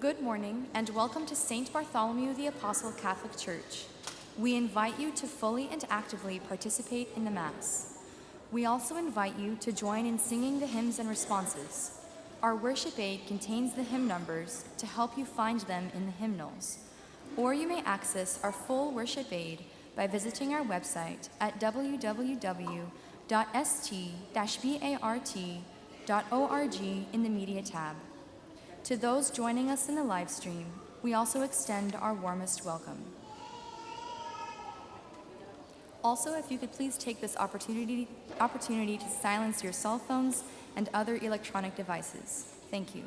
Good morning and welcome to St. Bartholomew the Apostle Catholic Church. We invite you to fully and actively participate in the Mass. We also invite you to join in singing the hymns and responses. Our worship aid contains the hymn numbers to help you find them in the hymnals. Or you may access our full worship aid by visiting our website at www.st-bart.org in the Media tab. To those joining us in the live stream, we also extend our warmest welcome. Also, if you could please take this opportunity, opportunity to silence your cell phones and other electronic devices. Thank you.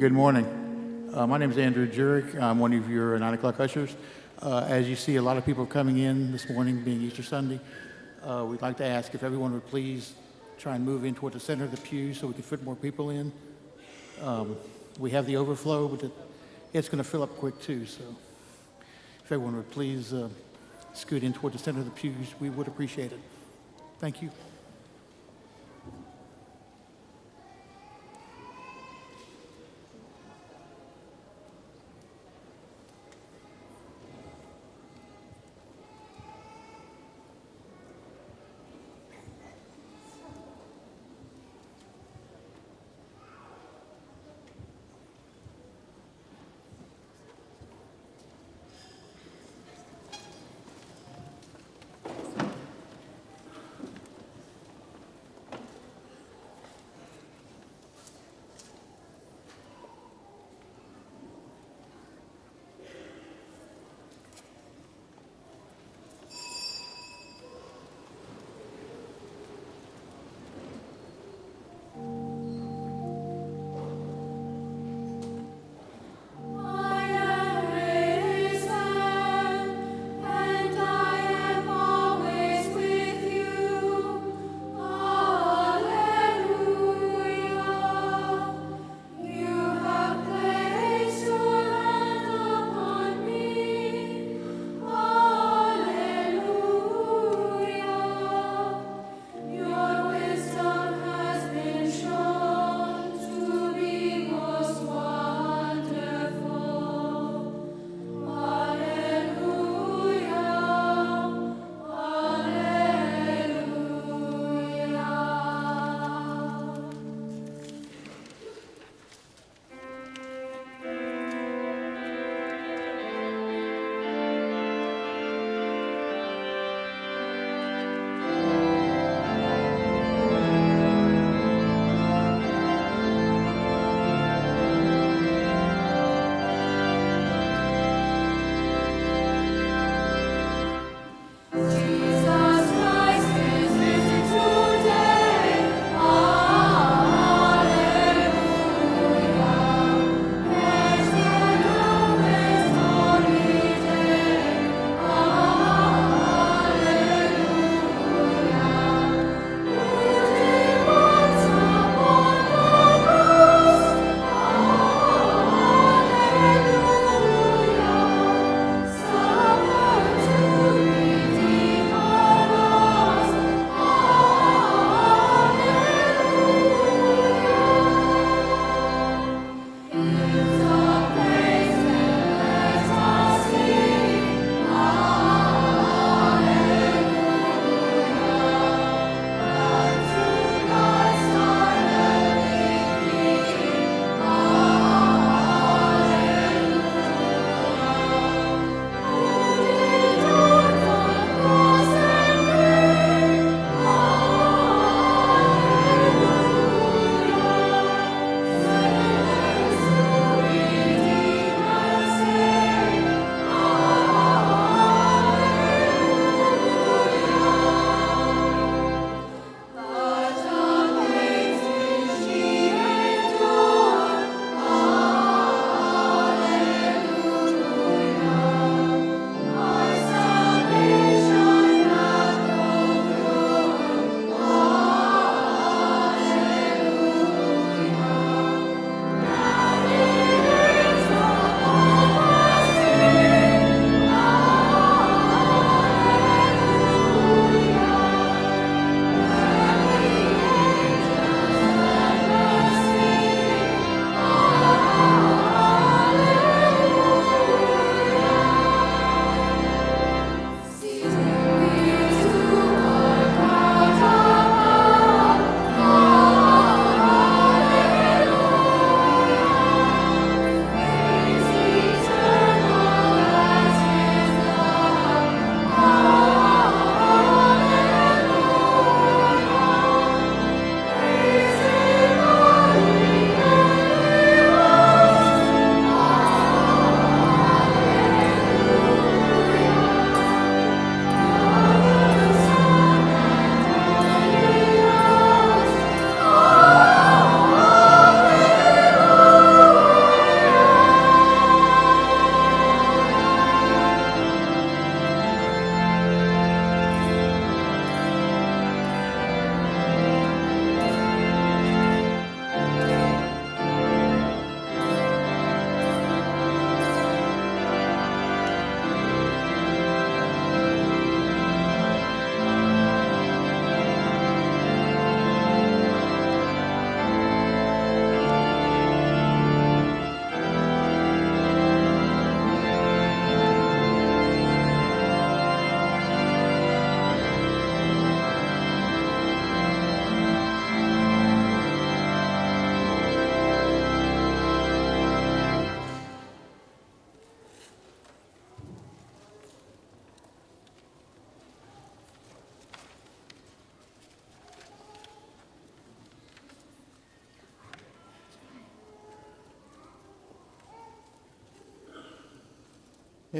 Good morning. Uh, my name is Andrew Jurek. I'm one of your 9 o'clock ushers. Uh, as you see, a lot of people coming in this morning, being Easter Sunday. Uh, we'd like to ask if everyone would please try and move in toward the center of the pew so we can fit more people in. Um, we have the overflow, but it, it's going to fill up quick too. So if everyone would please uh, scoot in toward the center of the pews, we would appreciate it. Thank you.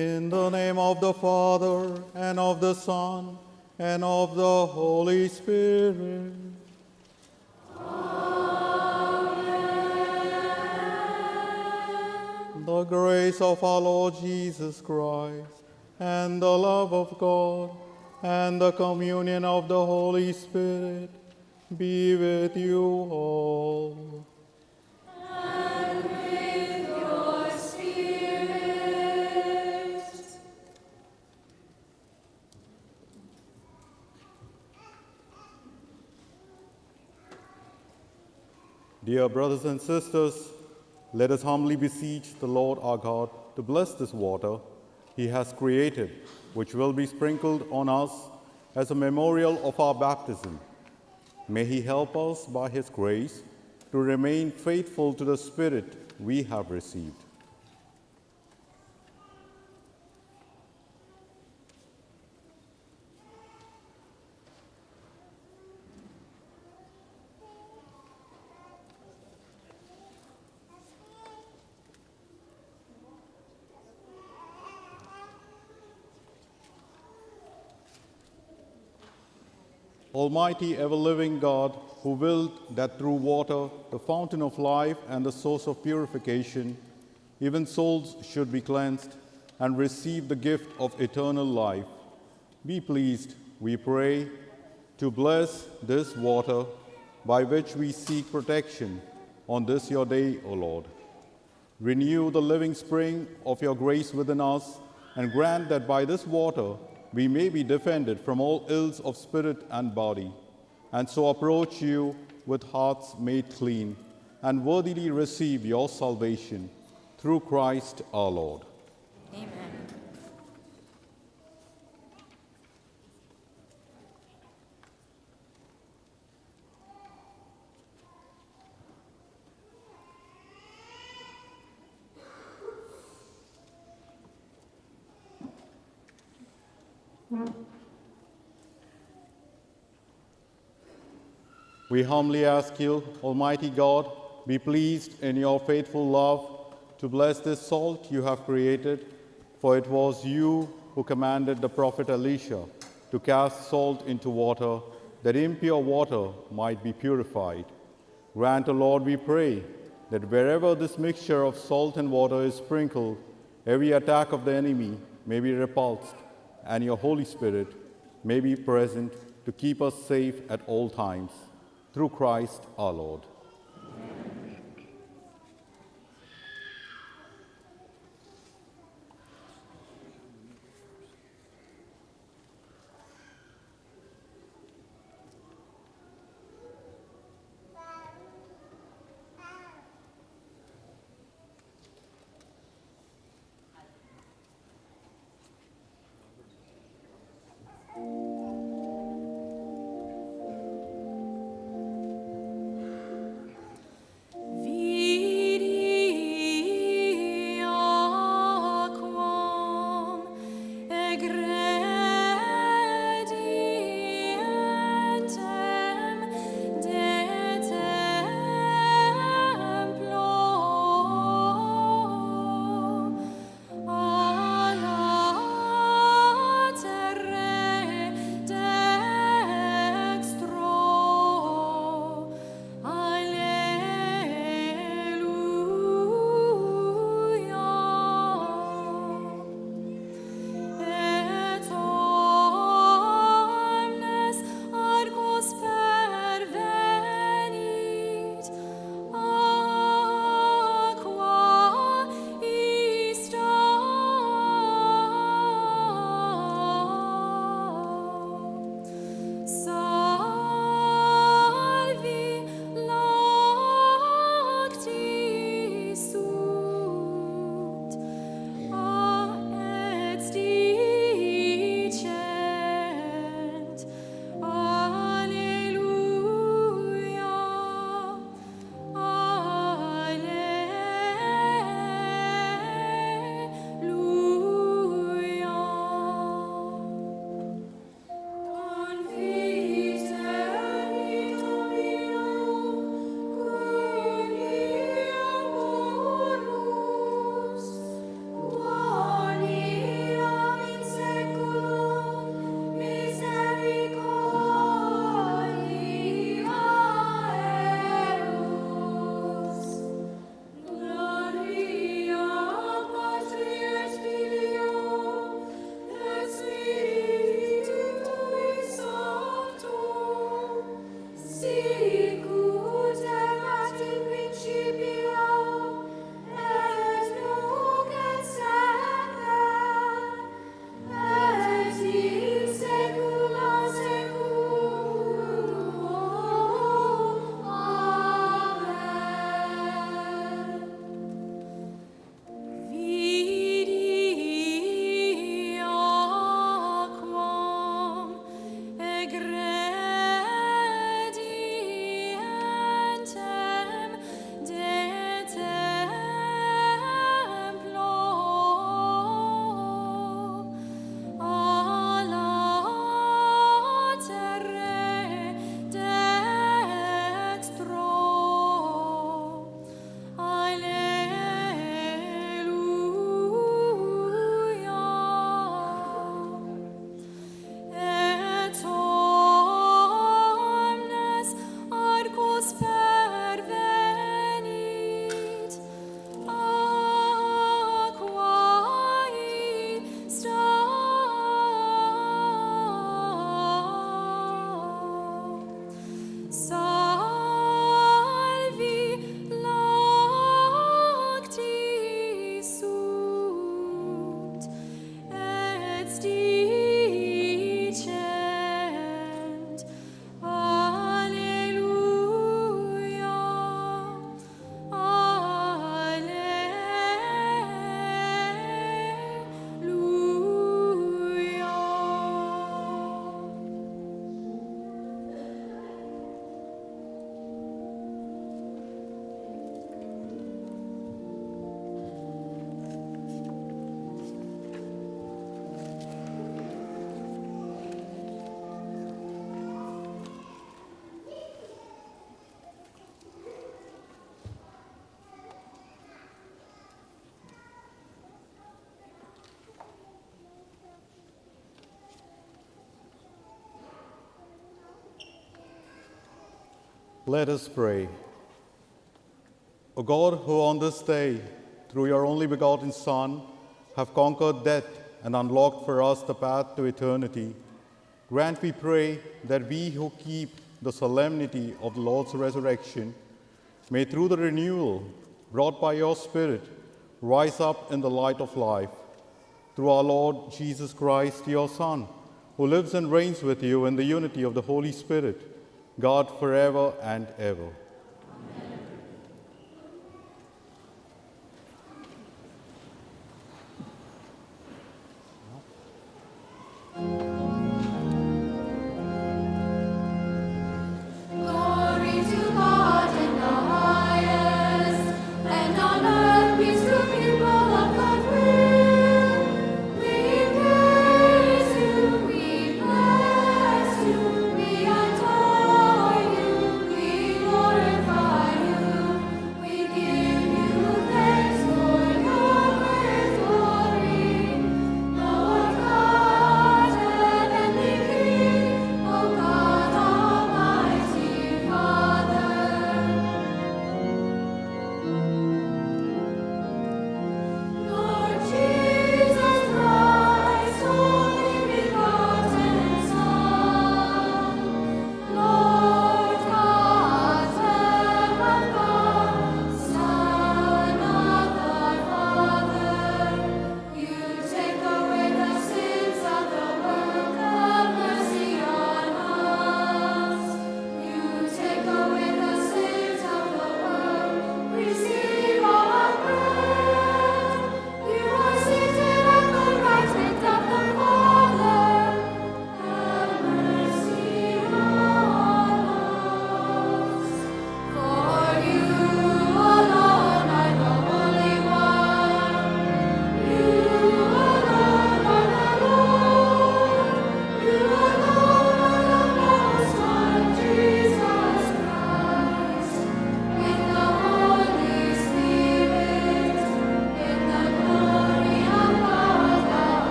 In the name of the Father, and of the Son, and of the Holy Spirit. The grace of our Lord Jesus Christ, and the love of God, and the communion of the Holy Spirit be with you all. Dear brothers and sisters, let us humbly beseech the Lord our God to bless this water he has created, which will be sprinkled on us as a memorial of our baptism. May he help us by his grace to remain faithful to the Spirit we have received. Almighty, ever living God, who willed that through water, the fountain of life and the source of purification, even souls should be cleansed and receive the gift of eternal life, be pleased, we pray, to bless this water by which we seek protection on this your day, O Lord. Renew the living spring of your grace within us and grant that by this water we may be defended from all ills of spirit and body, and so approach you with hearts made clean, and worthily receive your salvation through Christ our Lord. Amen. We humbly ask you, Almighty God, be pleased in your faithful love to bless this salt you have created, for it was you who commanded the prophet Elisha to cast salt into water, that impure water might be purified. Grant, O Lord, we pray, that wherever this mixture of salt and water is sprinkled, every attack of the enemy may be repulsed, and your Holy Spirit may be present to keep us safe at all times through Christ our Lord. Let us pray. O God, who on this day, through your only begotten Son, have conquered death and unlocked for us the path to eternity, grant, we pray, that we who keep the solemnity of the Lord's resurrection may, through the renewal brought by your Spirit, rise up in the light of life. Through our Lord Jesus Christ, your Son, who lives and reigns with you in the unity of the Holy Spirit, God forever and ever.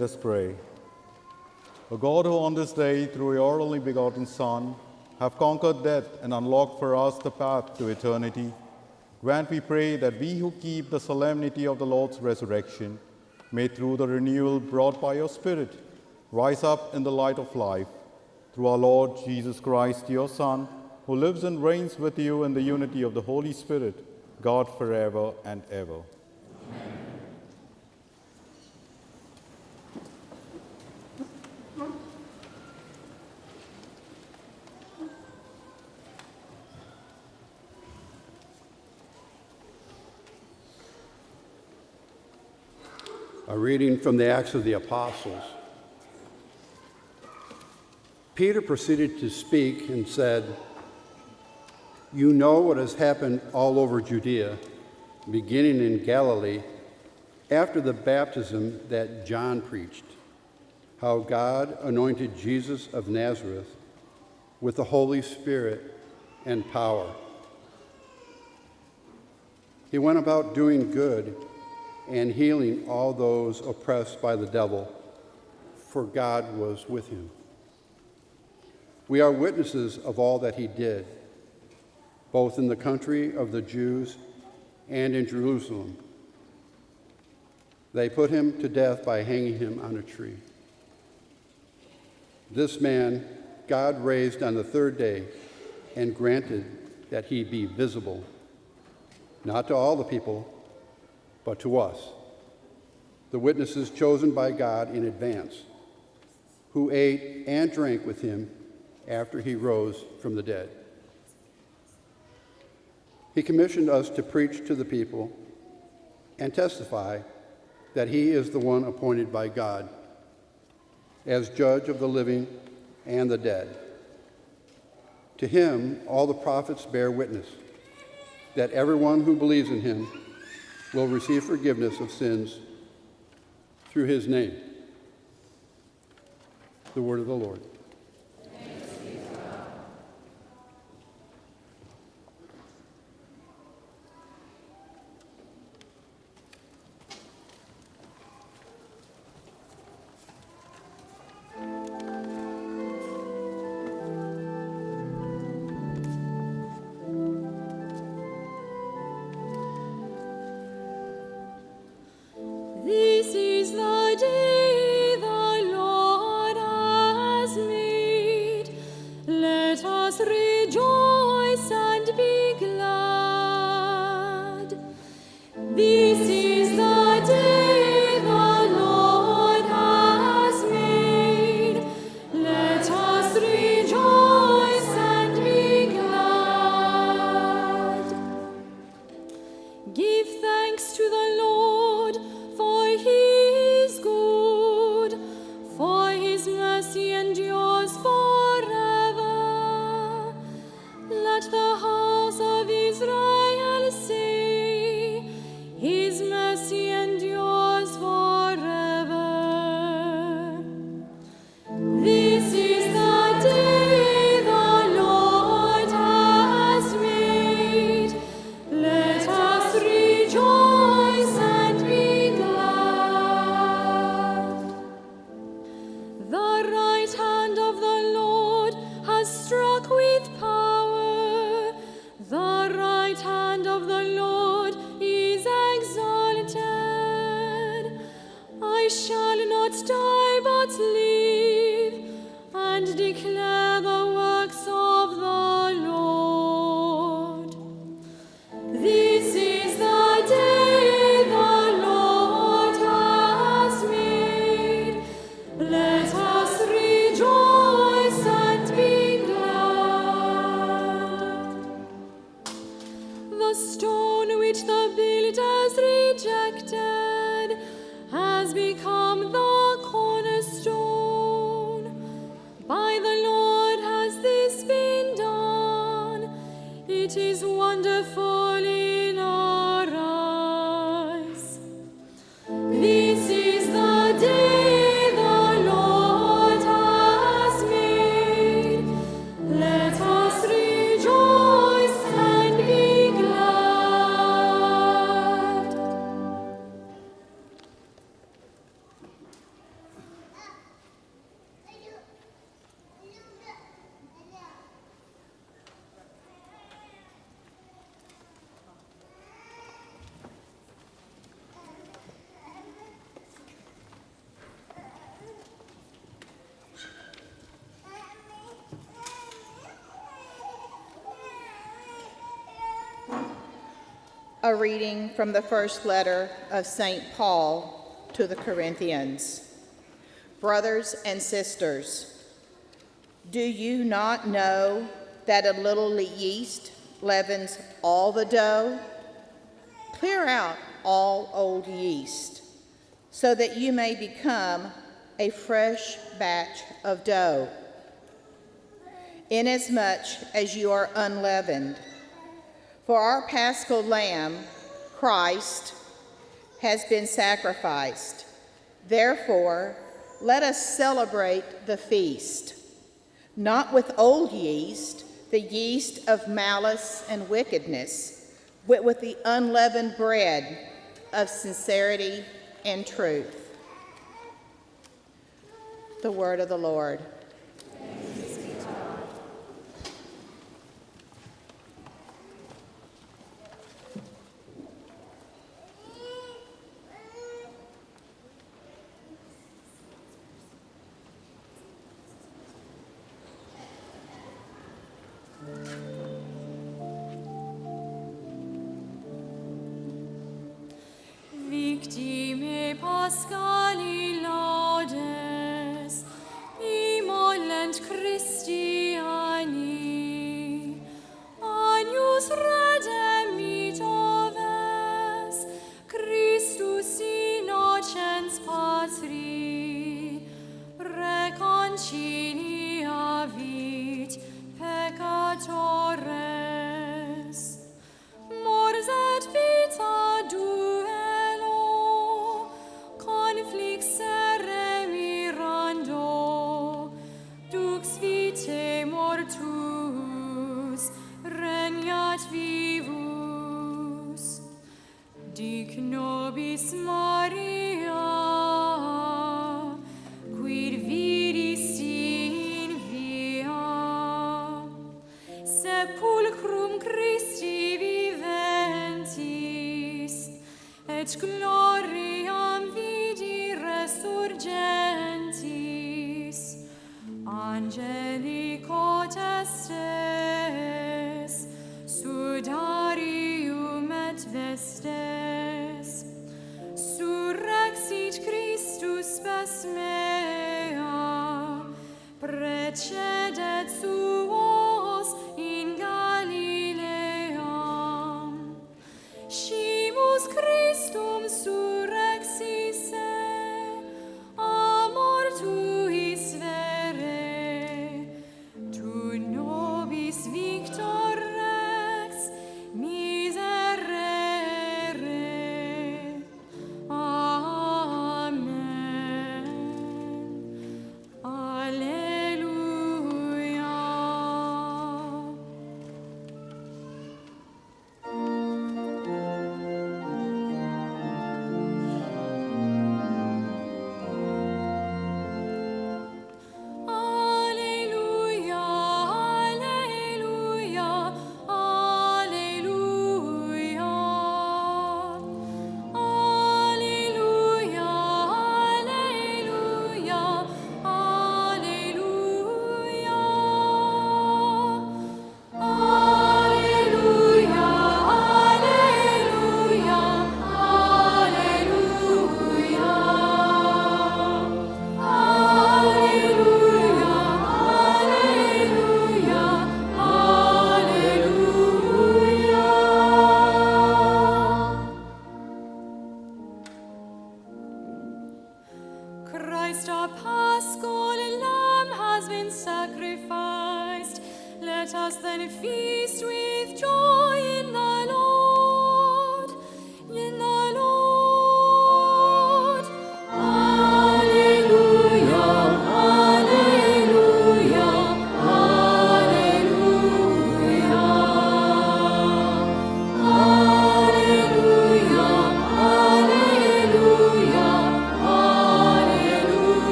Let us pray. O God, who on this day, through your only begotten Son, have conquered death and unlocked for us the path to eternity, grant, we pray, that we who keep the solemnity of the Lord's resurrection may, through the renewal brought by your Spirit, rise up in the light of life. Through our Lord Jesus Christ, your Son, who lives and reigns with you in the unity of the Holy Spirit, God forever and ever. A reading from the Acts of the Apostles. Peter proceeded to speak and said, You know what has happened all over Judea, beginning in Galilee, after the baptism that John preached, how God anointed Jesus of Nazareth with the Holy Spirit and power. He went about doing good and healing all those oppressed by the devil, for God was with him. We are witnesses of all that he did, both in the country of the Jews and in Jerusalem. They put him to death by hanging him on a tree. This man God raised on the third day and granted that he be visible, not to all the people, but to us, the witnesses chosen by God in advance, who ate and drank with him after he rose from the dead. He commissioned us to preach to the people and testify that he is the one appointed by God as judge of the living and the dead. To him, all the prophets bear witness that everyone who believes in him will receive forgiveness of sins through his name. The word of the Lord. a reading from the first letter of St. Paul to the Corinthians. Brothers and sisters, do you not know that a little yeast leavens all the dough? Clear out all old yeast so that you may become a fresh batch of dough, inasmuch as you are unleavened. For our paschal lamb, Christ, has been sacrificed. Therefore, let us celebrate the feast, not with old yeast, the yeast of malice and wickedness, but with the unleavened bread of sincerity and truth. The word of the Lord.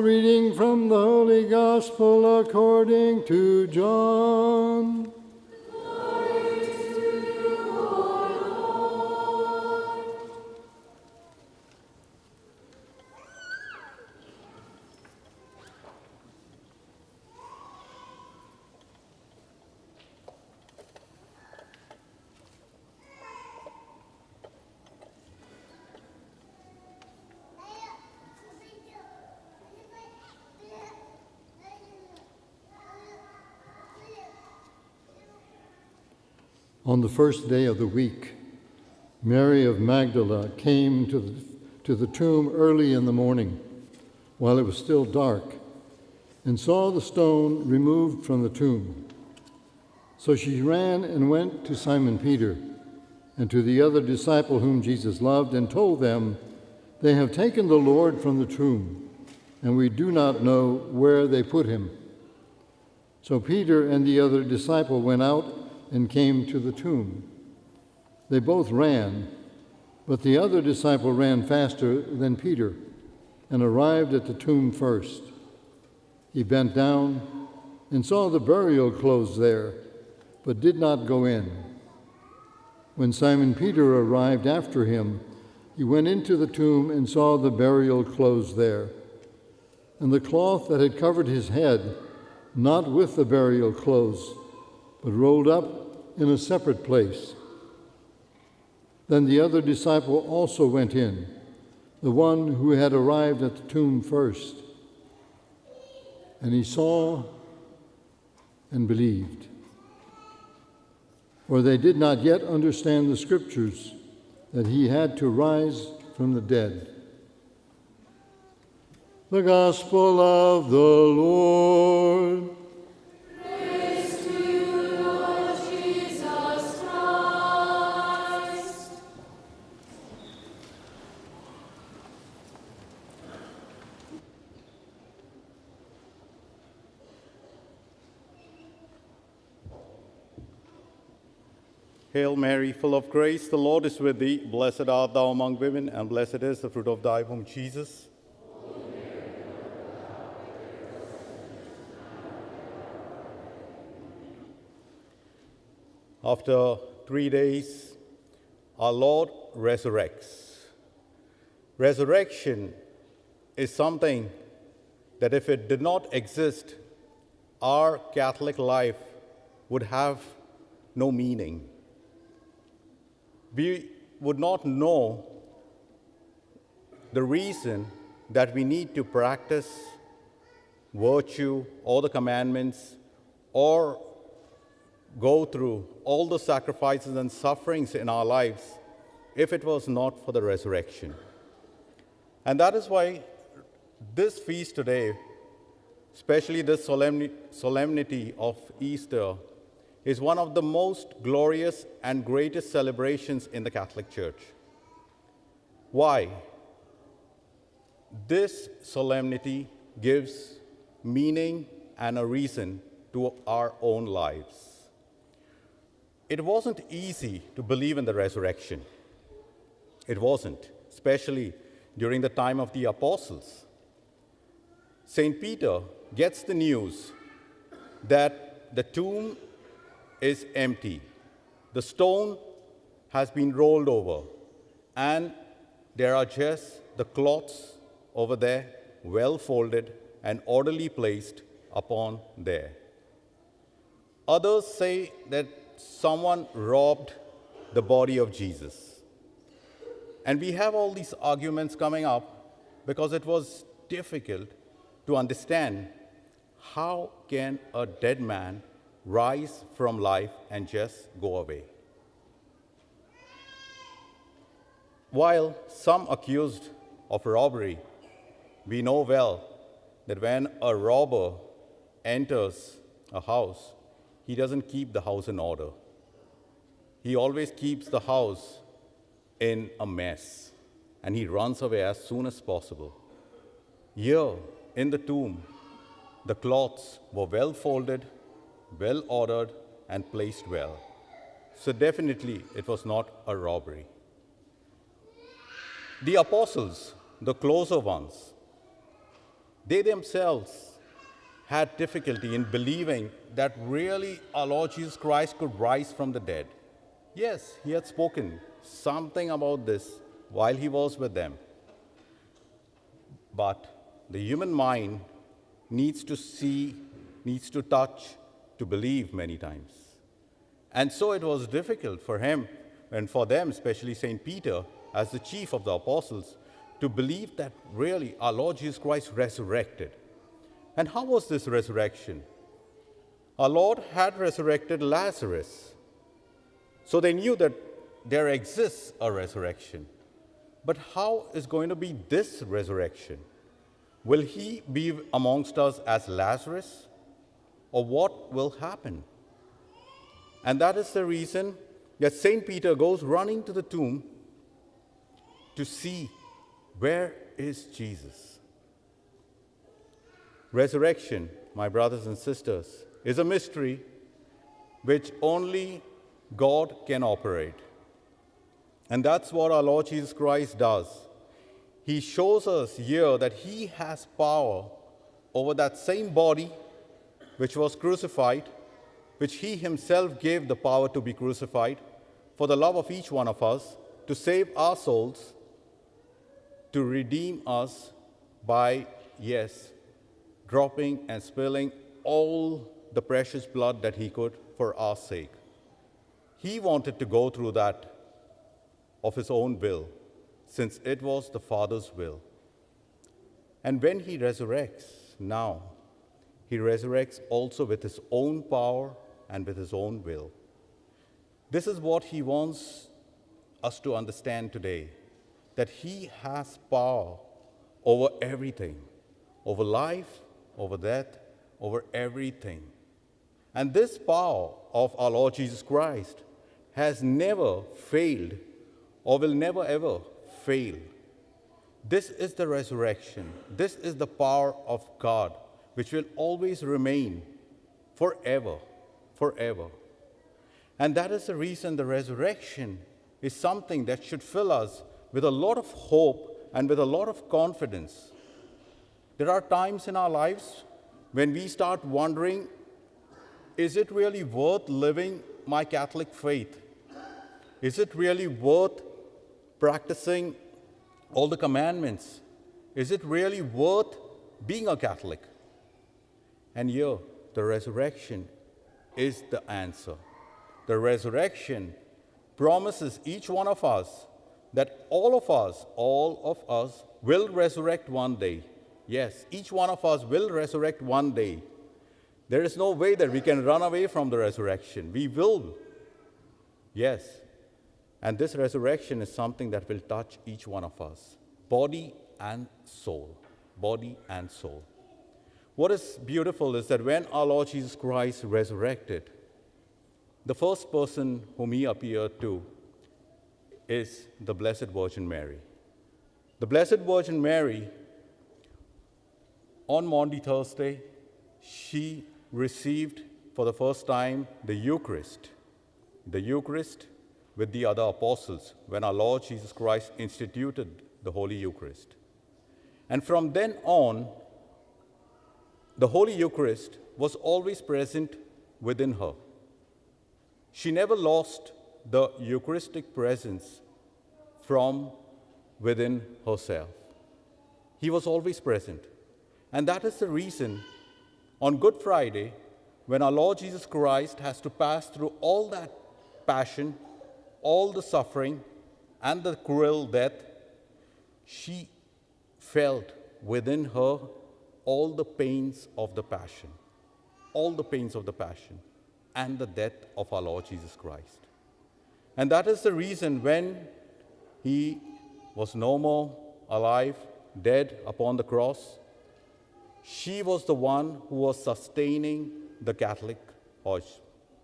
Reading from the Holy Gospel according to John. First day of the week, Mary of Magdala came to the, to the tomb early in the morning, while it was still dark, and saw the stone removed from the tomb. So she ran and went to Simon Peter and to the other disciple whom Jesus loved, and told them, They have taken the Lord from the tomb, and we do not know where they put him. So Peter and the other disciple went out and came to the tomb. They both ran, but the other disciple ran faster than Peter and arrived at the tomb first. He bent down and saw the burial clothes there, but did not go in. When Simon Peter arrived after him, he went into the tomb and saw the burial clothes there, and the cloth that had covered his head, not with the burial clothes, but rolled up in a separate place. Then the other disciple also went in, the one who had arrived at the tomb first. And he saw and believed. For they did not yet understand the scriptures that he had to rise from the dead. The Gospel of the Lord. Hail Mary, full of grace, the Lord is with thee. Blessed art thou among women, and blessed is the fruit of thy womb, Jesus. After three days, our Lord resurrects. Resurrection is something that if it did not exist, our Catholic life would have no meaning. We would not know the reason that we need to practice virtue or the commandments or go through all the sacrifices and sufferings in our lives if it was not for the resurrection. And that is why this feast today, especially this solemni- solemnity of Easter, is one of the most glorious and greatest celebrations in the Catholic Church. Why? This solemnity gives meaning and a reason to our own lives. It wasn't easy to believe in the resurrection. It wasn't, especially during the time of the apostles. St. Peter gets the news that the tomb is empty, the stone has been rolled over, and there are just the cloths over there, well folded and orderly placed upon there. Others say that someone robbed the body of Jesus. And we have all these arguments coming up because it was difficult to understand how can a dead man rise from life and just go away. While some accused of robbery, we know well that when a robber enters a house, he doesn't keep the house in order. He always keeps the house in a mess and he runs away as soon as possible. Here in the tomb, the cloths were well folded well ordered, and placed well. So, definitely, it was not a robbery. The apostles, the closer ones, they themselves had difficulty in believing that really our Lord Jesus Christ could rise from the dead. Yes, he had spoken something about this while he was with them. But the human mind needs to see, needs to touch, to believe many times. And so it was difficult for him and for them, especially St. Peter, as the chief of the apostles, to believe that really our Lord Jesus Christ resurrected. And how was this resurrection? Our Lord had resurrected Lazarus. So they knew that there exists a resurrection. But how is going to be this resurrection? Will he be amongst us as Lazarus? Or what will happen? And that is the reason that St. Peter goes running to the tomb to see where is Jesus. Resurrection, my brothers and sisters, is a mystery which only God can operate. And that's what our Lord Jesus Christ does. He shows us here that He has power over that same body which was crucified, which He Himself gave the power to be crucified for the love of each one of us, to save our souls, to redeem us by, yes, dropping and spilling all the precious blood that He could for our sake. He wanted to go through that of his own will, since it was the Father's will. And when he resurrects now, he resurrects also with his own power and with his own will. This is what he wants us to understand today that he has power over everything, over life, over death, over everything. And this power of our Lord Jesus Christ has never failed or will never ever fail. This is the resurrection. This is the power of God, which will always remain forever, forever. And that is the reason the resurrection is something that should fill us with a lot of hope and with a lot of confidence. There are times in our lives when we start wondering is it really worth living my Catholic faith? Is it really worth practicing all the commandments? Is it really worth being a Catholic? And here, the resurrection is the answer. The resurrection promises each one of us that all of us, all of us, will resurrect one day. Yes, each one of us will resurrect one day. There is no way that we can run away from the resurrection. We will. Yes, and this resurrection is something that will touch each one of us body and soul. Body and soul. What is beautiful is that when our Lord Jesus Christ resurrected, the first person whom he appeared to is the Blessed Virgin Mary. The Blessed Virgin Mary, on Maundy Thursday, she received for the first time the Eucharist. The Eucharist with the other apostles when our Lord Jesus Christ instituted the Holy Eucharist. And from then on, the Holy Eucharist was always present within her. She never lost the Eucharistic presence from within herself. He was always present. And that is the reason on Good Friday, when our Lord Jesus Christ has to pass through all that passion, all the suffering and the cruel death, she felt within her all the pains of the passion, all the pains of the passion and the death of our Lord Jesus Christ. And that is the reason when he was no more alive, dead upon the cross, she was the one who was sustaining the Catholic or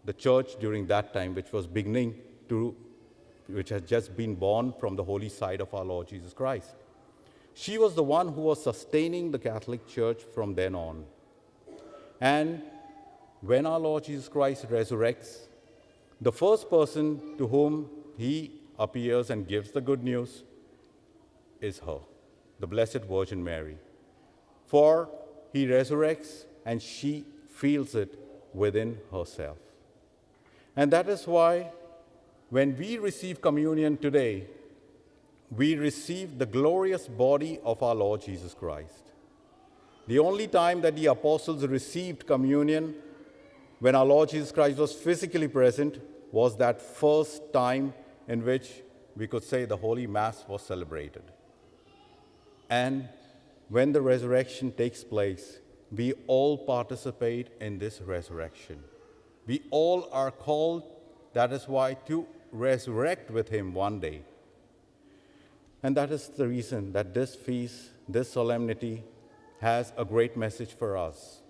the church during that time, which was beginning to, which had just been born from the holy side of our Lord Jesus Christ. She was the one who was sustaining the Catholic Church from then on. And when our Lord Jesus Christ resurrects, the first person to whom he appears and gives the good news is her, the Blessed Virgin Mary. For he resurrects and she feels it within herself. And that is why when we receive communion today, we receive the glorious body of our Lord Jesus Christ. The only time that the apostles received communion when our Lord Jesus Christ was physically present was that first time in which we could say the Holy Mass was celebrated. And when the resurrection takes place, we all participate in this resurrection. We all are called, that is why, to resurrect with Him one day. And that is the reason that this feast, this solemnity, has a great message for us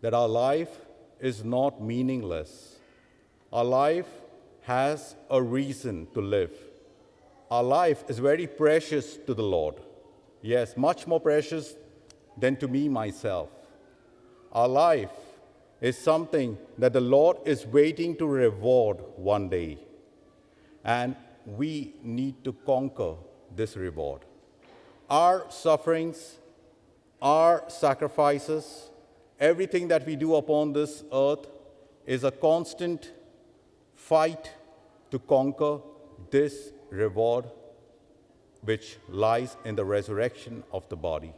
that our life is not meaningless. Our life has a reason to live. Our life is very precious to the Lord. Yes, much more precious than to me myself. Our life is something that the Lord is waiting to reward one day. And we need to conquer this reward. Our sufferings, our sacrifices, everything that we do upon this earth is a constant fight to conquer this reward which lies in the resurrection of the body.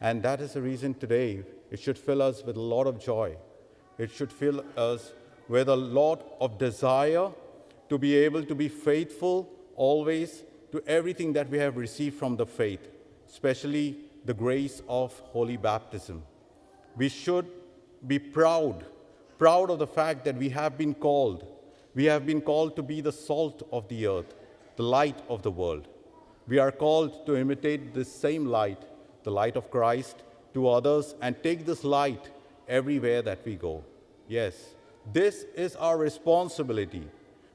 And that is the reason today it should fill us with a lot of joy. It should fill us with a lot of desire to be able to be faithful always to everything that we have received from the faith, especially the grace of holy baptism. We should be proud, proud of the fact that we have been called. We have been called to be the salt of the earth, the light of the world. We are called to imitate this same light, the light of Christ, to others and take this light everywhere that we go. Yes, this is our responsibility.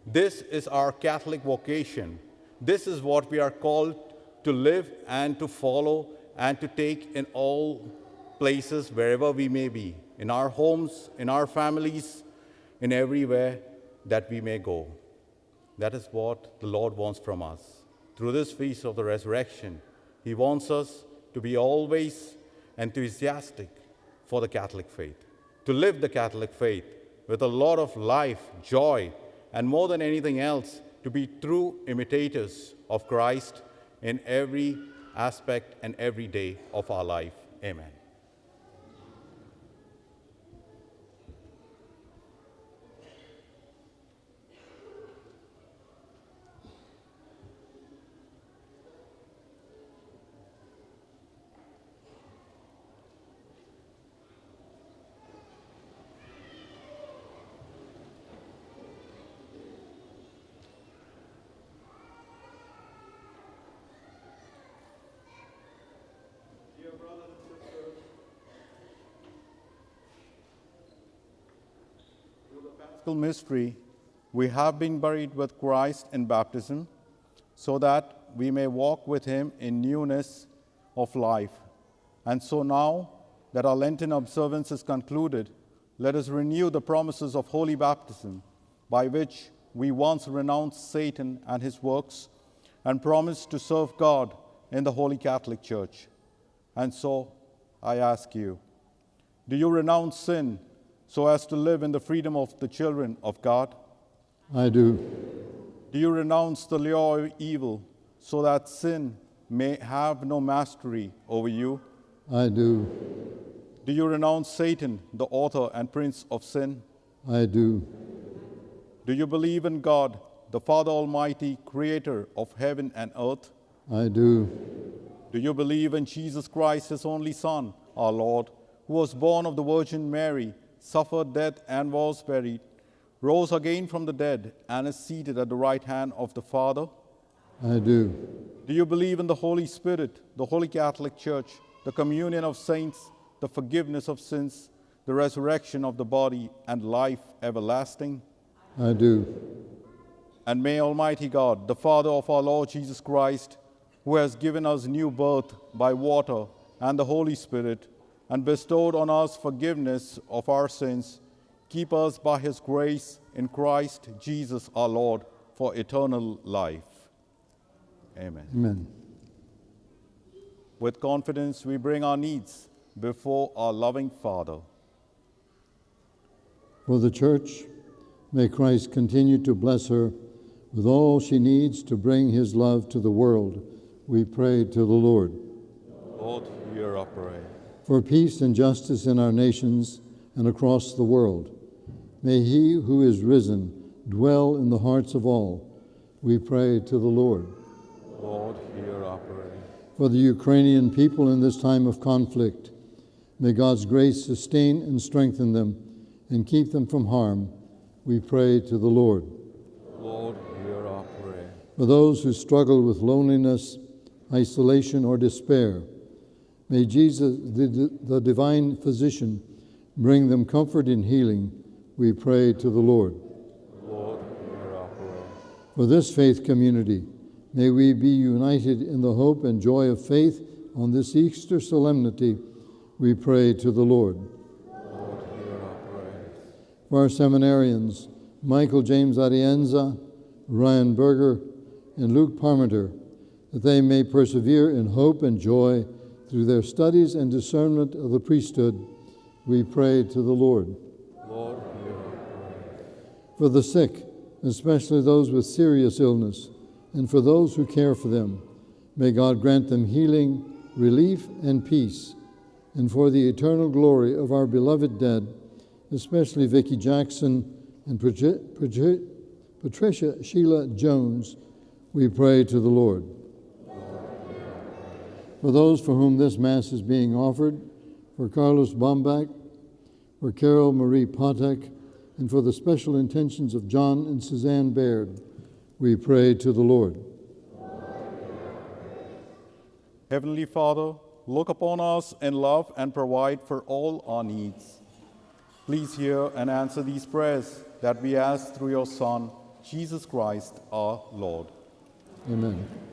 This is our Catholic vocation. This is what we are called to live and to follow and to take in all places, wherever we may be, in our homes, in our families, in everywhere that we may go. That is what the Lord wants from us. Through this feast of the resurrection, He wants us to be always enthusiastic for the Catholic faith, to live the Catholic faith with a lot of life, joy, and more than anything else, to be true imitators of Christ in every aspect and every day of our life. Amen. Mystery, we have been buried with Christ in baptism, so that we may walk with him in newness of life. And so now that our Lenten observance is concluded, let us renew the promises of holy baptism, by which we once renounced Satan and his works and promised to serve God in the Holy Catholic Church. And so I ask you, do you renounce sin so as to live in the freedom of the children of God? I do. Do you renounce the lure of evil so that sin may have no mastery over you? I do. Do you renounce Satan, the author and prince of sin? I do. Do you believe in God, the Father Almighty, creator of heaven and earth? I do. Do you believe in Jesus Christ, his only Son, our Lord, who was born of the Virgin Mary, suffered death and was buried, rose again from the dead, and is seated at the right hand of the Father? I do. Do you believe in the Holy Spirit, the Holy Catholic Church, the communion of saints, the forgiveness of sins, the resurrection of the body, and life everlasting? I do. And may Almighty God, the Father of our Lord Jesus Christ, who has given us new birth by water and the Holy Spirit, and bestowed on us forgiveness of our sins, keep us by his grace in Christ Jesus our Lord for eternal life. Amen. Amen. With confidence, we bring our needs before our loving Father. For the church, may Christ continue to bless her with all she needs to bring his love to the world. We pray to the Lord. Lord, hear our prayer. For peace and justice in our nations and across the world, may he who is risen dwell in the hearts of all. We pray to the Lord. Lord, hear our prayer. For the Ukrainian people in this time of conflict, may God's grace sustain and strengthen them and keep them from harm. We pray to the Lord. Lord, hear our prayer. For those who struggle with loneliness, isolation, or despair, may Jesus, the, the divine physician, bring them comfort and healing. We pray to the Lord. Lord, hear our prayer. For this faith community, may we be united in the hope and joy of faith on this Easter solemnity. We pray to the Lord. Lord, hear our prayer. For our seminarians, Michael James Arienza, Ryan Berger, and Luke Parmenter, that they may persevere in hope and joy through their studies and discernment of the priesthood, we pray to the Lord. Lord. For the sick, especially those with serious illness, and for those who care for them, may God grant them healing, relief, and peace. And for the eternal glory of our beloved dead, especially Vicki Jackson and Patri- Patri- Patricia Sheila Jones, we pray to the Lord. For those for whom this Mass is being offered, for Carlos Bombach, for Carol Marie Potek, and for the special intentions of John and Suzanne Baird, we pray to the Lord. Heavenly Father, look upon us in love and provide for all our needs. Please hear and answer these prayers that we ask through your Son, Jesus Christ our Lord. Amen.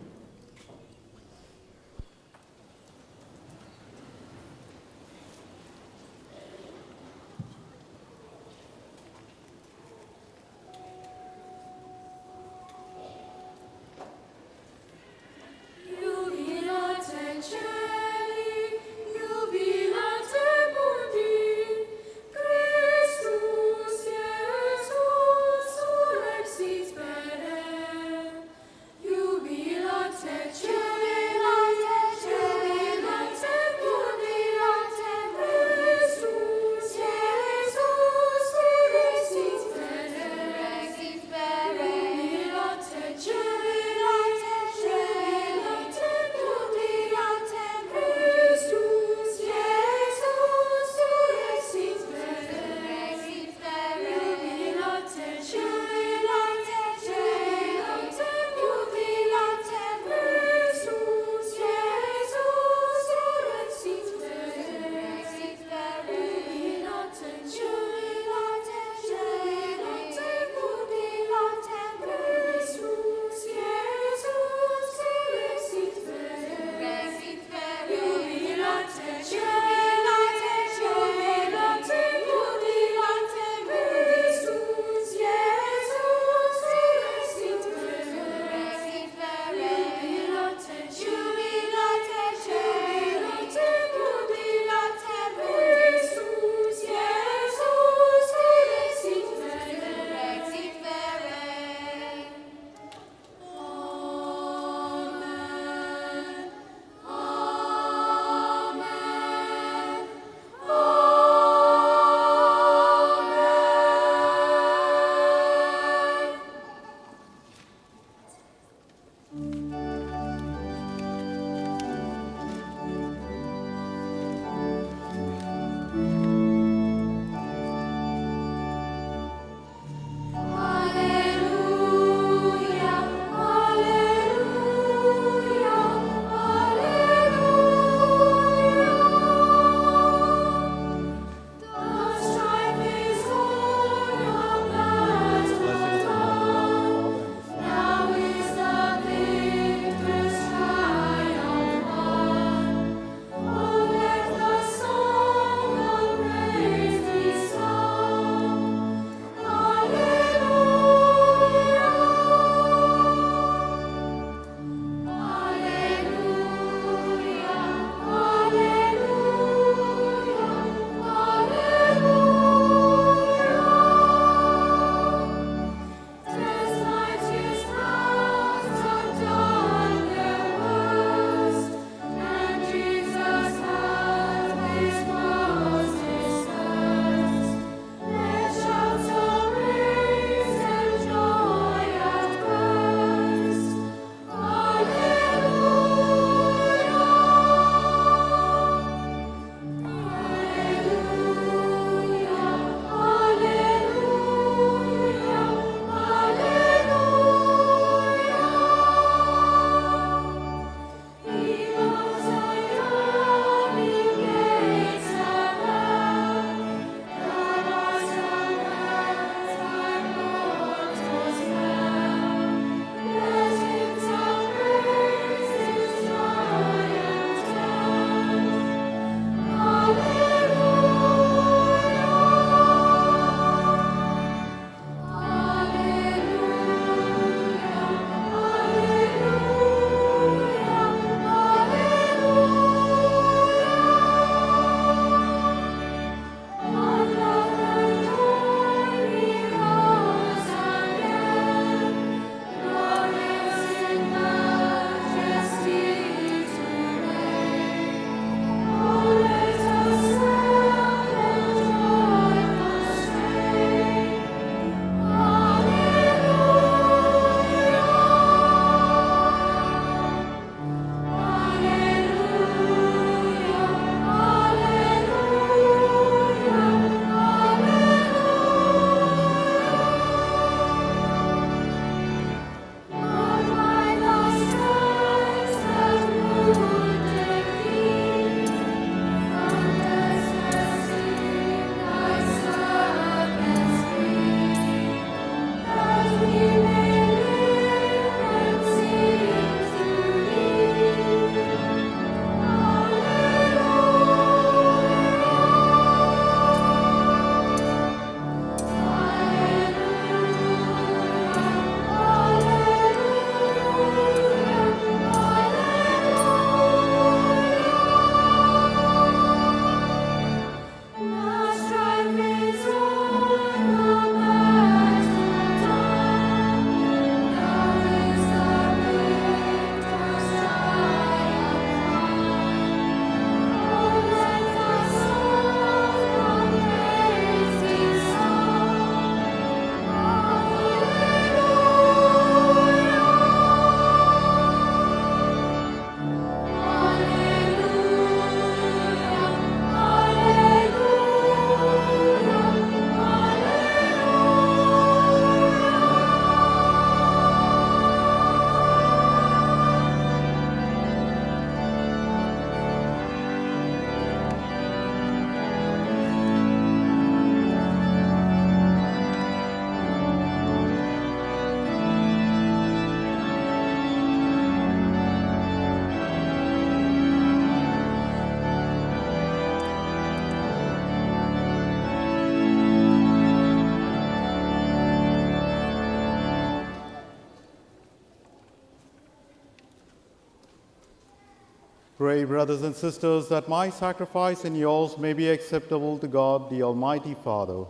Pray, brothers and sisters, that my sacrifice and yours may be acceptable to God, the Almighty Father.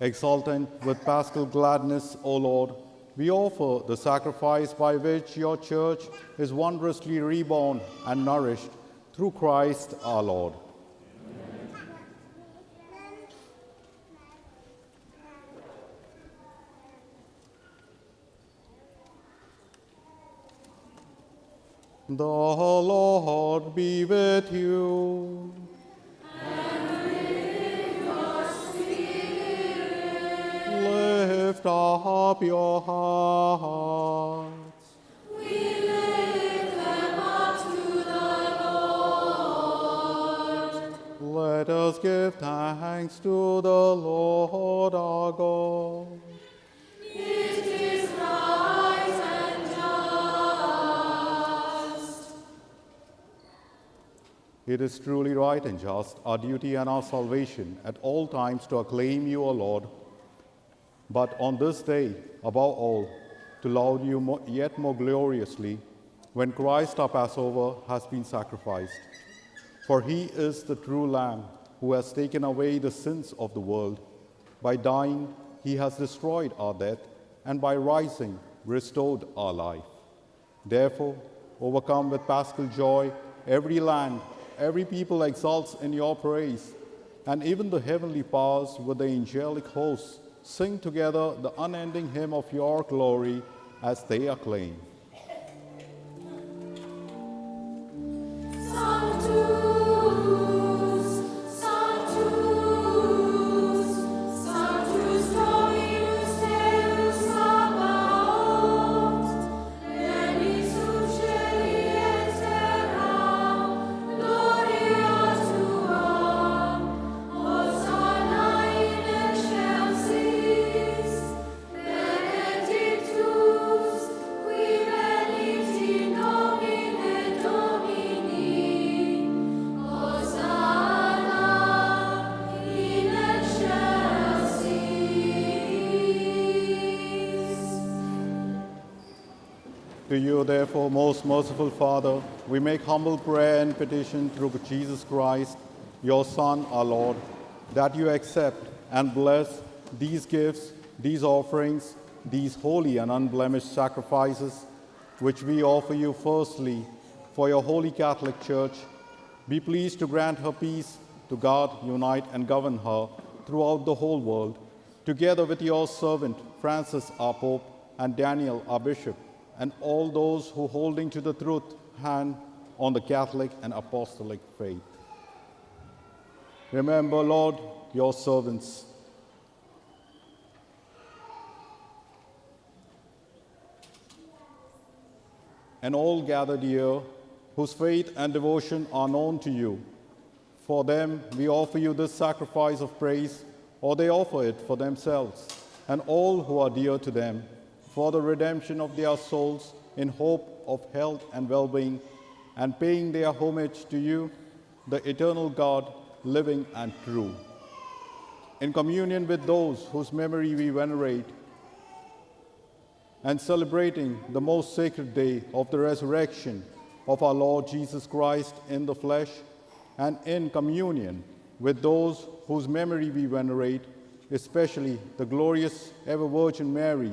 Exultant with paschal gladness, O Lord, we offer the sacrifice by which your church is wondrously reborn and nourished through Christ our Lord. The Lord be with you. Lift up your hearts. We lift them up to the Lord. Let us give thanks to the Lord our God. It is truly right and just, our duty and our salvation at all times to acclaim you, O Lord, but on this day, above all, to laud you yet more gloriously when Christ our Passover has been sacrificed. For he is the true Lamb who has taken away the sins of the world. By dying, he has destroyed our death, and by rising, restored our life. Therefore, overcome with paschal joy, every land, every people exalts in your praise, and even the heavenly powers with the angelic hosts sing together the unending hymn of your glory as they acclaim. To you, therefore, most merciful Father, we make humble prayer and petition through Jesus Christ, your Son, our Lord, that you accept and bless these gifts, these offerings, these holy and unblemished sacrifices, which we offer you firstly for your holy Catholic Church. Be pleased to grant her peace, to guard, unite, and govern her throughout the whole world, together with your servant Francis, our Pope, and Daniel, our Bishop, and all those who, holding to the truth, hand on the Catholic and Apostolic faith. Remember, Lord, your servants. And all gathered here whose faith and devotion are known to you. For them, we offer you this sacrifice of praise, or they offer it for themselves, and all who are dear to them, for the redemption of their souls in hope of health and well being, and paying their homage to you, the eternal God, living and true. In communion with those whose memory we venerate, and celebrating the most sacred day of the resurrection of our Lord Jesus Christ in the flesh, and in communion with those whose memory we venerate, especially the glorious ever Virgin Mary,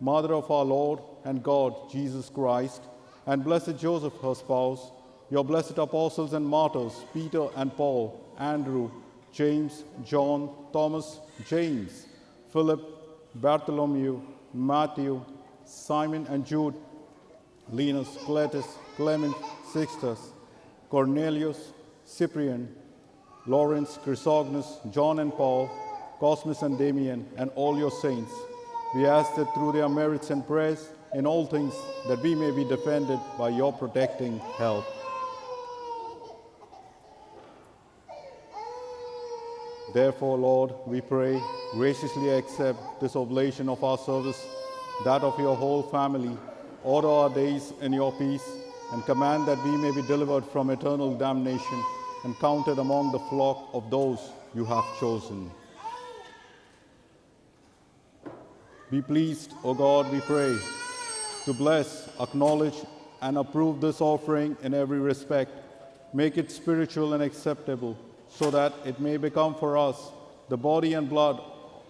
Mother of our Lord and God Jesus Christ, and blessed Joseph, her spouse, your blessed apostles and martyrs, Peter and Paul, Andrew, James, John, Thomas, James, Philip, Bartholomew, Matthew, Simon and Jude, Linus, Cletus, Clement, Sixtus, Cornelius, Cyprian, Lawrence, Chrysogonus, John and Paul, Cosmas and Damian, and all your saints. We ask that through their merits and prayers in all things that we may be defended by your protecting help. Therefore, Lord, we pray, graciously accept this oblation of our service, that of your whole family. Order our days in your peace, and command that we may be delivered from eternal damnation and counted among the flock of those you have chosen. Be pleased, O God, we pray, to bless, acknowledge, and approve this offering in every respect. Make it spiritual and acceptable, so that it may become for us the body and blood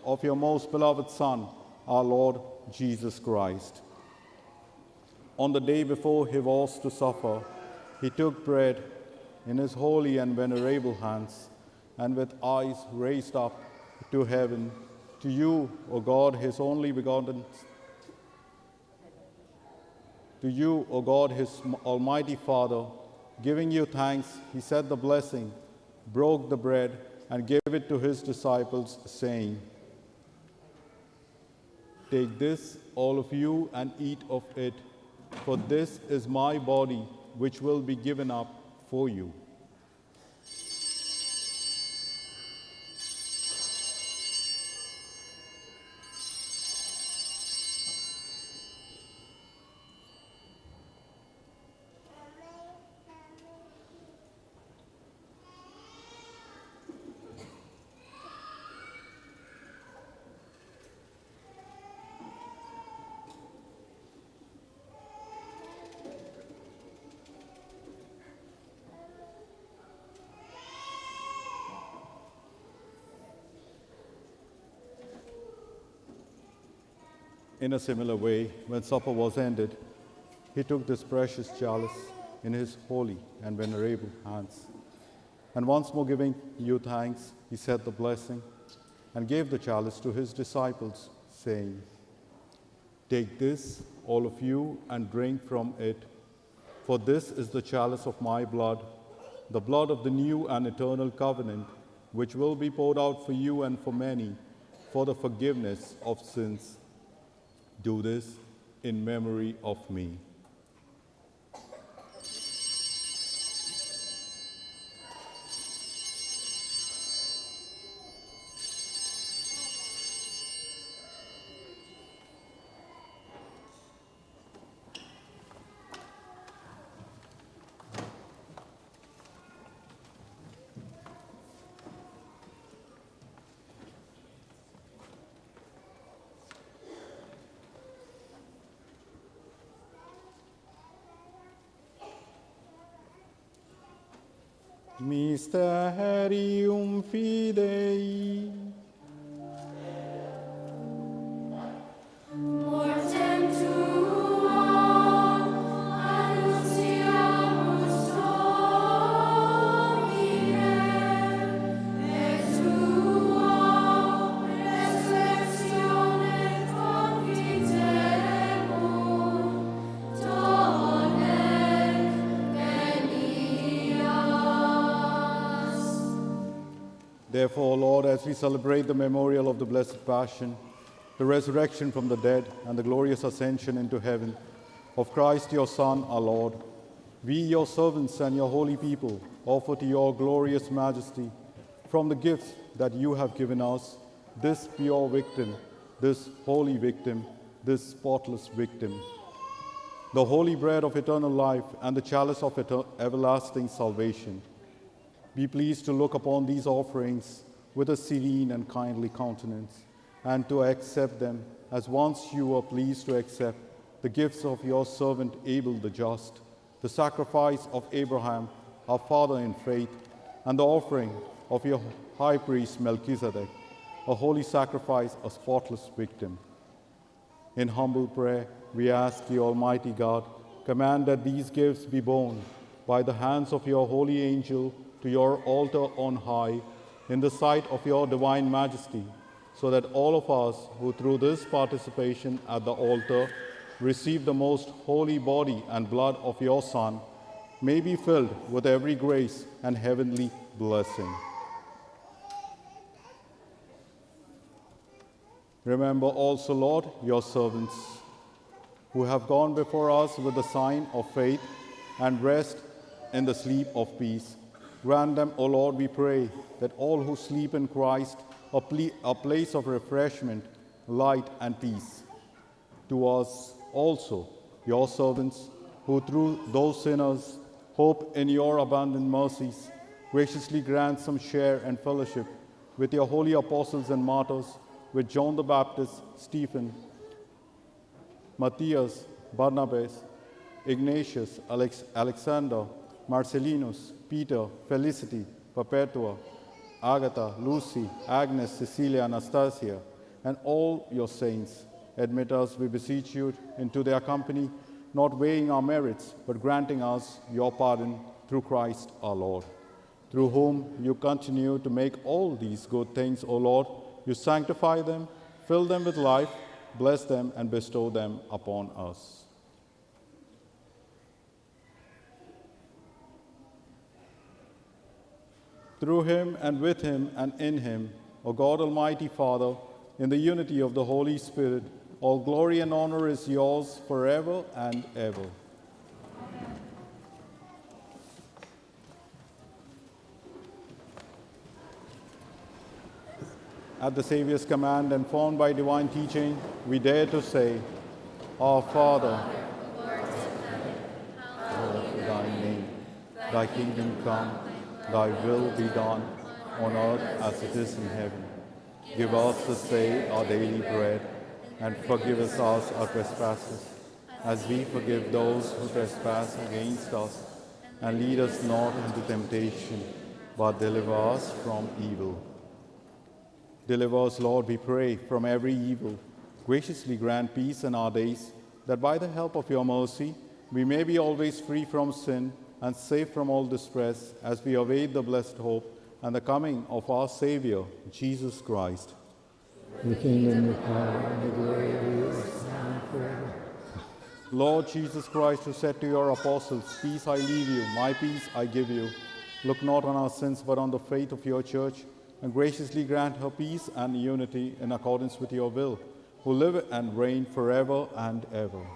of your most beloved Son, our Lord Jesus Christ. On the day before he was to suffer, he took bread in his holy and venerable hands, and with eyes raised up to heaven, to you, O God, his only begotten to you, O God, his almighty Father, giving you thanks, he said the blessing, broke the bread, and gave it to his disciples, saying, Take this, all of you, and eat of it, for this is my body, which will be given up for you. In a similar way, when supper was ended, he took this precious chalice in his holy and venerable hands. And once more giving you thanks, he said the blessing and gave the chalice to his disciples, saying, Take this, all of you, and drink from it, for this is the chalice of my blood, the blood of the new and eternal covenant, which will be poured out for you and for many for the forgiveness of sins. Do this in memory of me. As we celebrate the memorial of the Blessed Passion, the resurrection from the dead, and the glorious ascension into heaven of Christ your Son, our Lord, we, your servants and your holy people, offer to your glorious majesty from the gifts that you have given us this pure victim, this holy victim, this spotless victim, the holy bread of eternal life and the chalice of everlasting salvation. Be pleased to look upon these offerings with a serene and kindly countenance, and to accept them as once you were pleased to accept the gifts of your servant Abel the just, the sacrifice of Abraham, our father in faith, and the offering of your high priest Melchizedek, a holy sacrifice, a spotless victim. In humble prayer, we ask the Almighty God, command that these gifts be borne by the hands of your holy angel to your altar on high, in the sight of your divine majesty, so that all of us who through this participation at the altar receive the most holy body and blood of your Son may be filled with every grace and heavenly blessing. Remember also, Lord, your servants who have gone before us with the sign of faith and rest in the sleep of peace. Grant them, O Lord, we pray, that all who sleep in Christ a, a place of refreshment, light, and peace. To us also, your servants, who through those sinners hope in your abundant mercies, graciously grant some share and fellowship with your holy apostles and martyrs, with John the Baptist, Stephen, Matthias, Barnabas, Ignatius, Alex- Alexander, Marcellinus, Peter, Felicity, Perpetua, Agatha, Lucy, Agnes, Cecilia, Anastasia, and all your saints. Admit us, we beseech you, into their company, not weighing our merits, but granting us your pardon through Christ our Lord, through whom you continue to make all these good things, O Lord. You sanctify them, fill them with life, bless them, and bestow them upon us. Through him and with him and in him, O God Almighty Father, in the unity of the Holy Spirit, all glory and honor is yours forever and ever. At the Savior's command and formed by divine teaching, we dare to say, Our Father, hallowed be thy name, thy kingdom come, thy will be done, on earth as it is in heaven. Give us this day our daily bread, and forgive us our trespasses, as we forgive those who trespass against us. And lead us not into temptation, but deliver us from evil. Deliver us, Lord, we pray, from every evil. Graciously grant peace in our days, that by the help of your mercy we may be always free from sin and safe from all distress as we await the blessed hope and the coming of our Savior, Jesus Christ. The kingdom, the power, and the glory are yours now forever. Lord Jesus Christ, who said to your apostles, Peace I leave you, my peace I give you, look not on our sins but on the faith of your church, and graciously grant her peace and unity in accordance with your will, who live and reign forever and ever.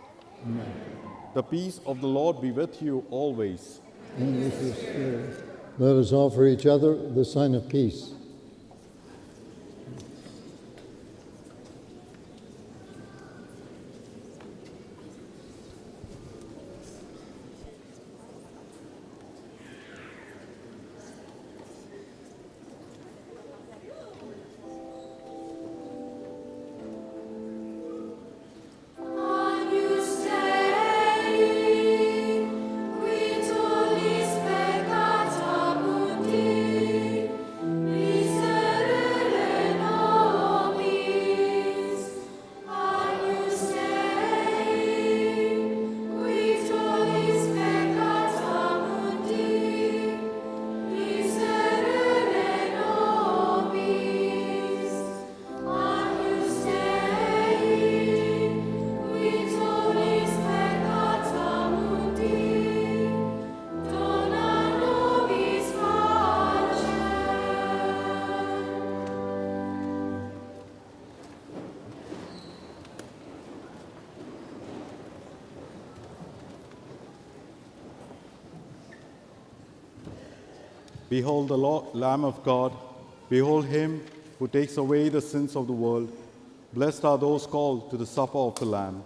Amen. The peace of the Lord be with you always. And with your spirit. Let us offer each other the sign of peace. Behold the Lo- Lamb of God. Behold him who takes away the sins of the world. Blessed are those called to the supper of the Lamb.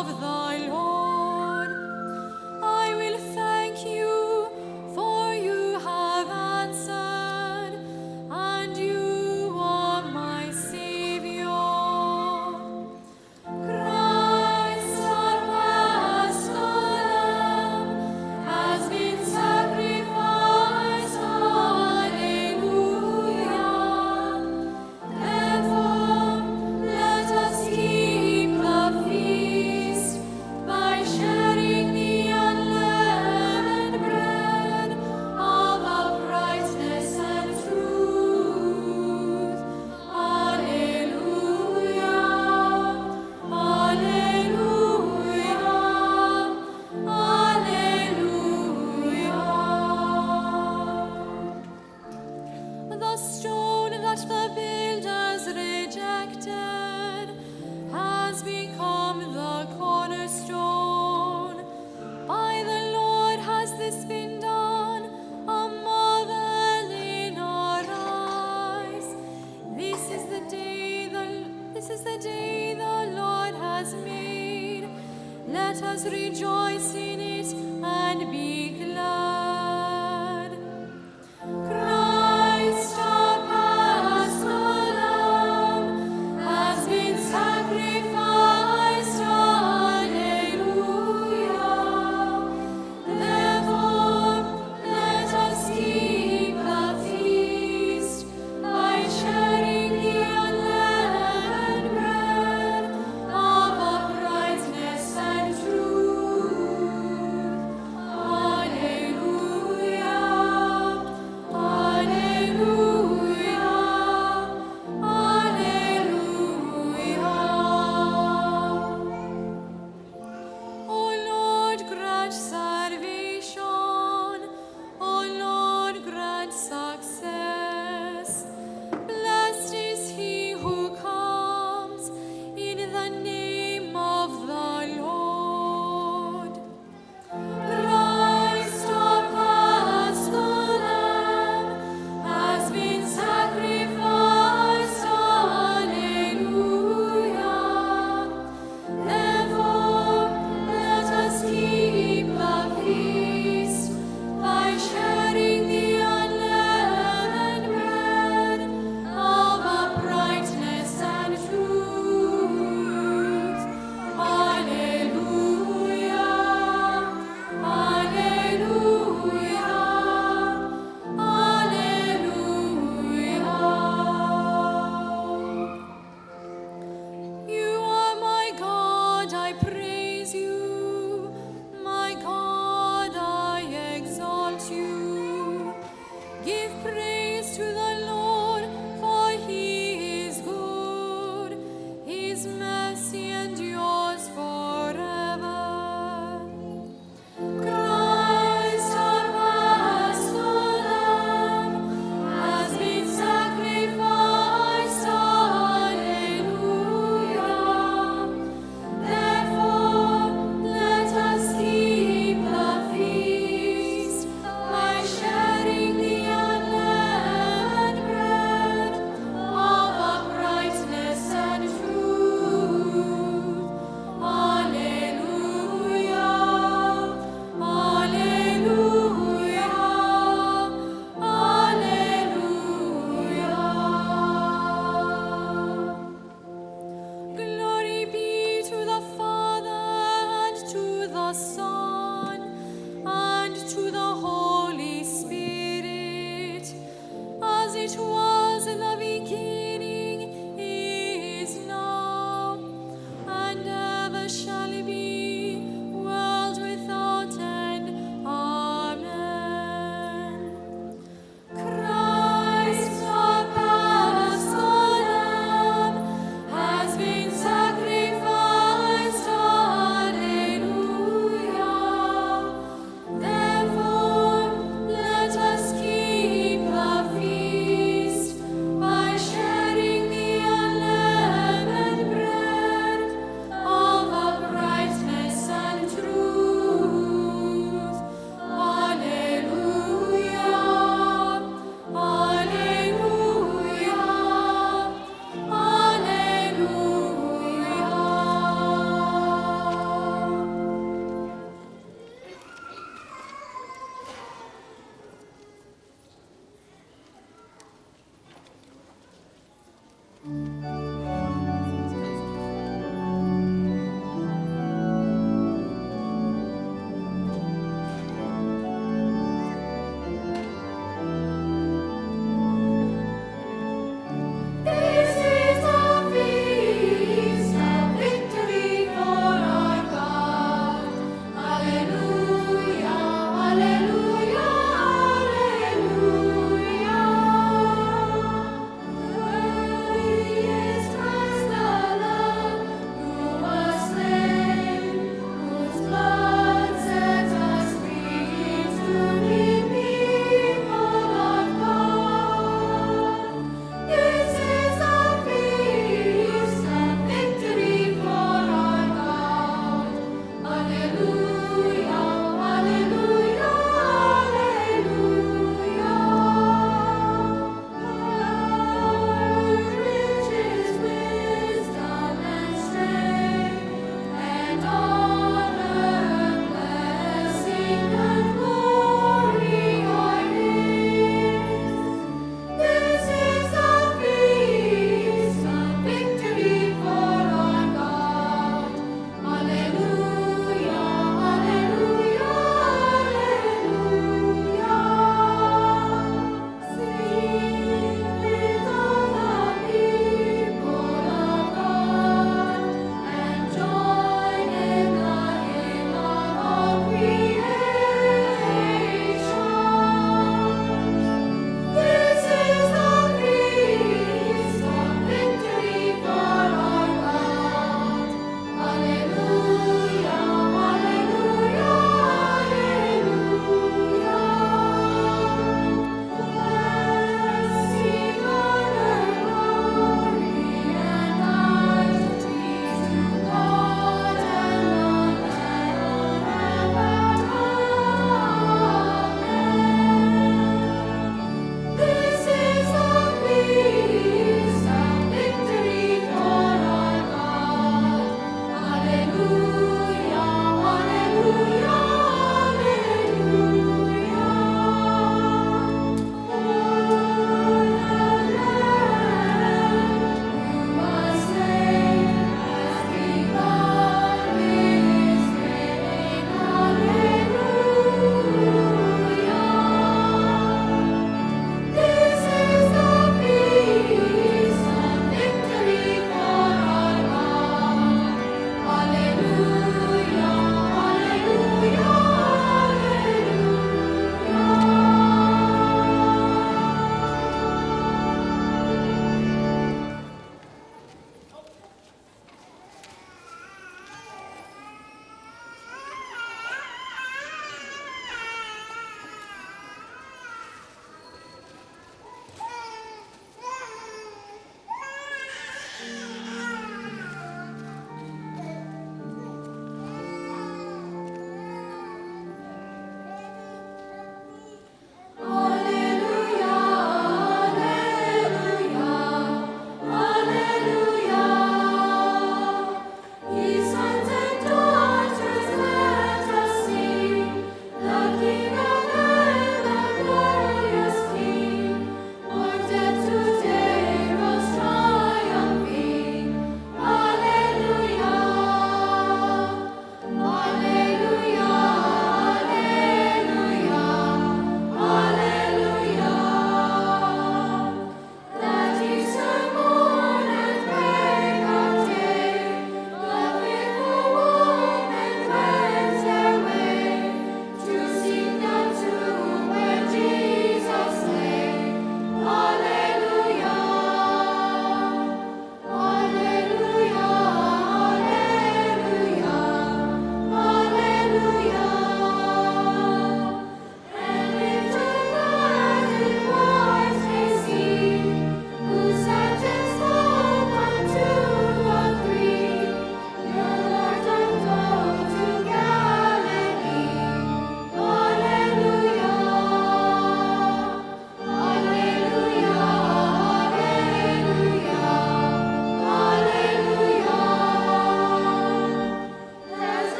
Of the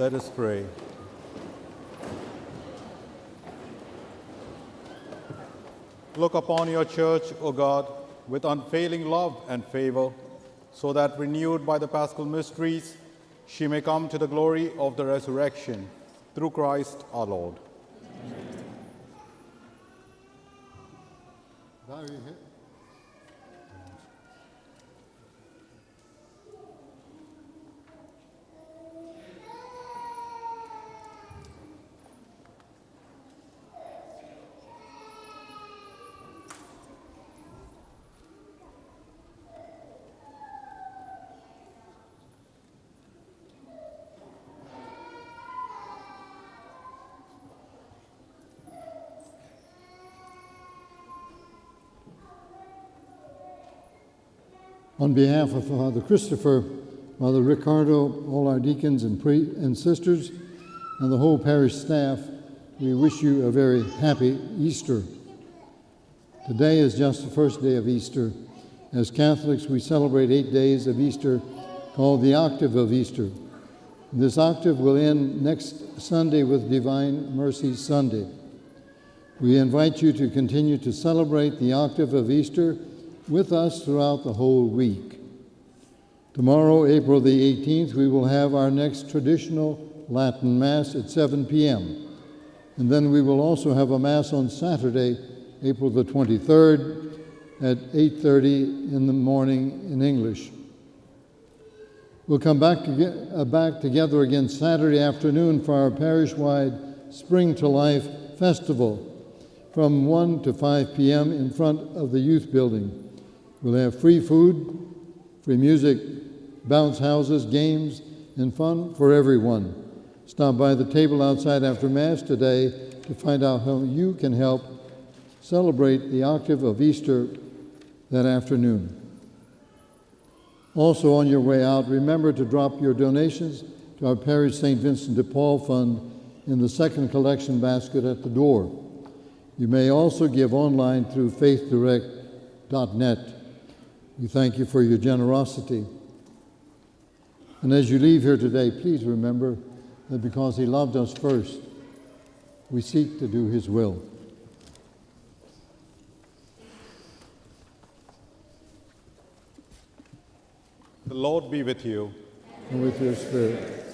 Let us pray. Look upon your church, O God, with unfailing love and favor, so that renewed by the paschal mysteries, she may come to the glory of the resurrection through Christ our Lord. Bow your head. On behalf of Father Christopher, Father Ricardo, all our deacons and, and sisters, and the whole parish staff, we wish you a very happy Easter. Today is just the first day of Easter. As Catholics, we celebrate eight days of Easter called the octave of Easter. This octave will end next Sunday with Divine Mercy Sunday. We invite you to continue to celebrate the octave of Easter with us throughout the whole week. Tomorrow, April the 18th, we will have our next traditional Latin Mass at 7 p.m. And then we will also have a Mass on Saturday, April the 23rd at 8:30 in the morning in English. We'll come back, to, uh, back together again Saturday afternoon for our parish-wide Spring to Life Festival from 1 to 5 p.m. in front of the youth building. We'll have free food, free music, bounce houses, games, and fun for everyone. Stop by the table outside after Mass today to find out how you can help celebrate the octave of Easter that afternoon. Also, on your way out, remember to drop your donations to our Parish St. Vincent de Paul Fund in the second collection basket at the door. You may also give online through faithdirect.net. We thank you for your generosity. And as you leave here today, please remember that because He loved us first, we seek to do His will. The Lord be with you. And with your spirit.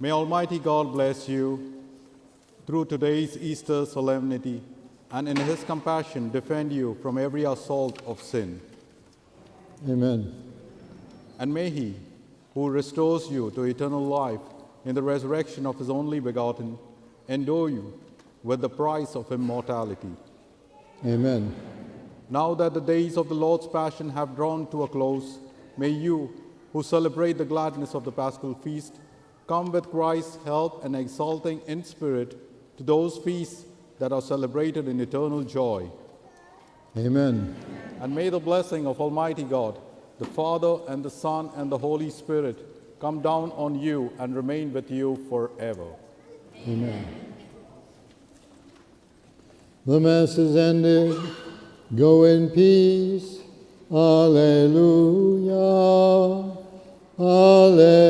May Almighty God bless you through today's Easter solemnity and in His compassion defend you from every assault of sin. Amen. And may He, who restores you to eternal life in the resurrection of His only begotten, endow you with the price of immortality. Amen. Now that the days of the Lord's Passion have drawn to a close, may you, who celebrate the gladness of the Paschal Feast, come with Christ's help and exulting in spirit to those feasts that are celebrated in eternal joy. Amen. And may the blessing of Almighty God, the Father and the Son and the Holy Spirit come down on you and remain with you forever. Amen. The Mass is ended. Go in peace. Alleluia. Alleluia.